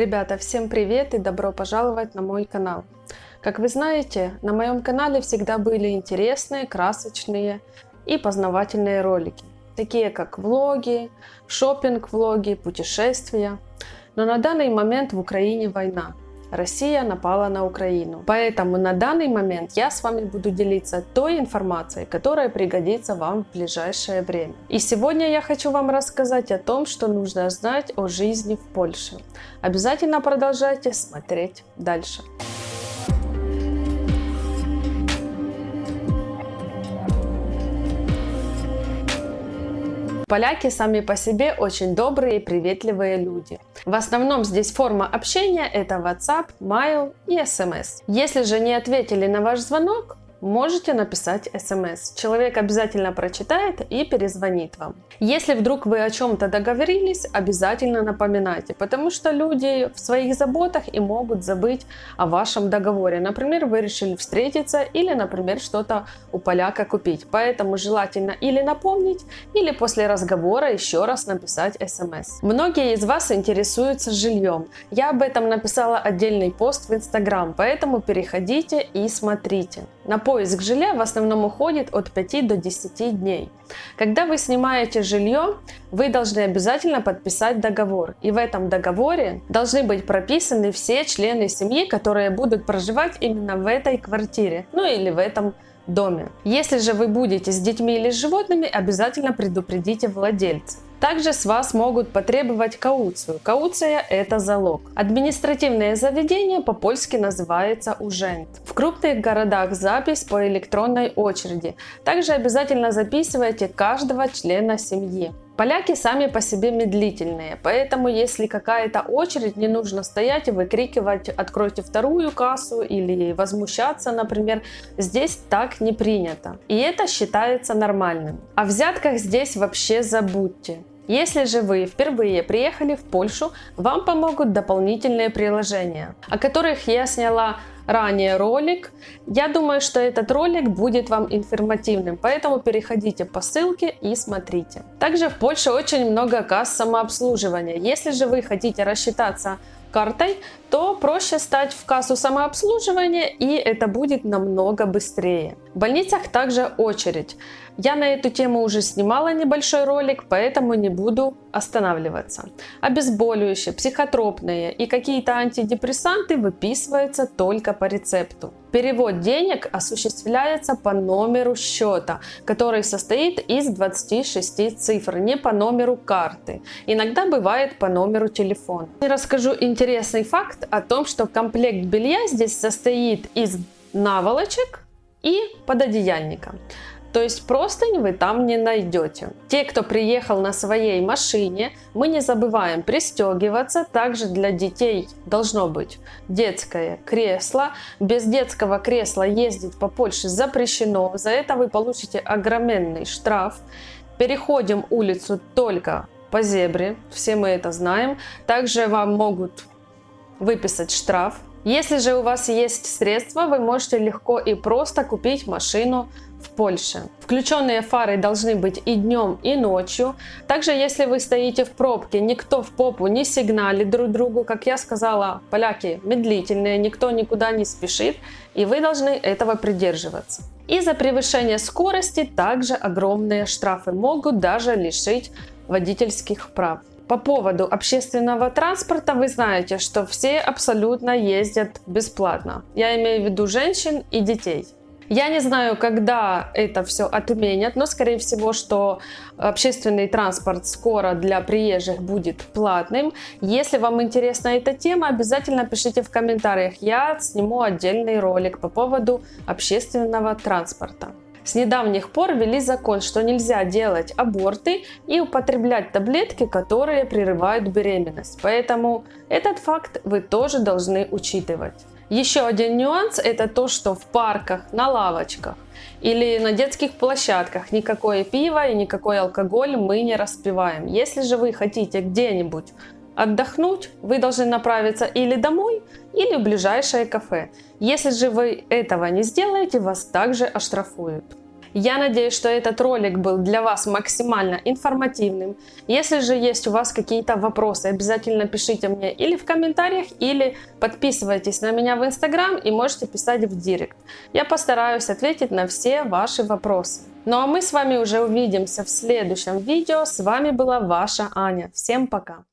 Ребята, всем привет и добро пожаловать на мой канал. Как вы знаете, на моем канале всегда были интересные, красочные и познавательные ролики, такие как влоги, шопинг-влоги, путешествия. Но на данный момент в Украине война, Россия напала на Украину. Поэтому на данный момент я с вами буду делиться той информацией, которая пригодится вам в ближайшее время. И сегодня я хочу вам рассказать о том, что нужно знать о жизни в Польше. Обязательно продолжайте смотреть дальше. Поляки сами по себе очень добрые и приветливые люди. В основном здесь форма общения это WhatsApp, Mail и SMS. Если же не ответили на ваш звонок, можете написать смс. Человек обязательно прочитает и перезвонит вам. Если вдруг вы о чем-то договорились, обязательно напоминайте, потому что люди в своих заботах и могут забыть о вашем договоре. Например, вы решили встретиться или, например, что-то у поляка купить. Поэтому желательно или напомнить, или после разговора еще раз написать смс. Многие из вас интересуются жильем. Я об этом написала отдельный пост в Instagram, поэтому переходите и смотрите. На поиск жилья в основном уходит от 5 до 10 дней. Когда вы снимаете жилье, вы должны обязательно подписать договор. И в этом договоре должны быть прописаны все члены семьи, которые будут проживать именно в этой квартире, ну или в этом доме. Если же вы будете с детьми или с животными, обязательно предупредите владельца. Также с вас могут потребовать кауцию. Кауция – это залог. Административное заведение по-польски называется ужент. В крупных городах запись по электронной очереди. Также обязательно записывайте каждого члена семьи. Поляки сами по себе медлительные, поэтому если какая-то очередь, не нужно стоять и выкрикивать «откройте вторую кассу» или возмущаться, например. Здесь так не принято. И это считается нормальным. О взятках здесь вообще забудьте. Если же вы впервые приехали в Польшу, вам помогут дополнительные приложения, о которых я сняла ранее ролик. Я думаю, что этот ролик будет вам информативным, поэтому переходите по ссылке и смотрите. Также в Польше очень много касс самообслуживания. Если же вы хотите рассчитаться картой, то проще стать в кассу самообслуживания и это будет намного быстрее. В больницах также очередь. Я на эту тему уже снимала небольшой ролик, поэтому не буду останавливаться. Обезболивающие, психотропные и какие-то антидепрессанты выписываются только по рецепту. Перевод денег осуществляется по номеру счета, который состоит из 26 цифр, не по номеру карты. Иногда бывает по номеру телефона. Расскажу интересный факт о том, что комплект белья здесь состоит из наволочек и пододеяльника. То есть простынь вы там не найдете. Те, кто приехал на своей машине, мы не забываем пристегиваться. Также для детей должно быть детское кресло. Без детского кресла ездить по Польше запрещено. За это вы получите огроменный штраф. Переходим улицу только по зебре, все мы это знаем. Также вам могут выписать штраф. Если же у вас есть средства, вы можете легко и просто купить машину в Польше. Включенные фары должны быть и днем, и ночью. Также, если вы стоите в пробке, никто в попу не сигналит друг другу. Как я сказала, поляки медлительные, никто никуда не спешит, и вы должны этого придерживаться. И за превышение скорости также огромные штрафы могут даже лишить водительских прав. По поводу общественного транспорта вы знаете, что все абсолютно ездят бесплатно. Я имею в виду женщин и детей. Я не знаю, когда это все отменят, но скорее всего, что общественный транспорт скоро для приезжих будет платным. Если вам интересна эта тема, обязательно пишите в комментариях. Я сниму отдельный ролик по поводу общественного транспорта. С недавних пор ввели закон, что нельзя делать аборты и употреблять таблетки, которые прерывают беременность. Поэтому этот факт вы тоже должны учитывать. Еще один нюанс это то, что в парках, на лавочках или на детских площадках никакое пиво и никакой алкоголь мы не распиваем. Если же вы хотите где-нибудь отдохнуть, вы должны направиться или домой, или в ближайшее кафе. Если же вы этого не сделаете, вас также оштрафуют. Я надеюсь, что этот ролик был для вас максимально информативным. Если же есть у вас какие-то вопросы, обязательно пишите мне или в комментариях, или подписывайтесь на меня в инстаграм и можете писать в директ. Я постараюсь ответить на все ваши вопросы. Ну а мы с вами уже увидимся в следующем видео. С вами была ваша Аня. Всем пока!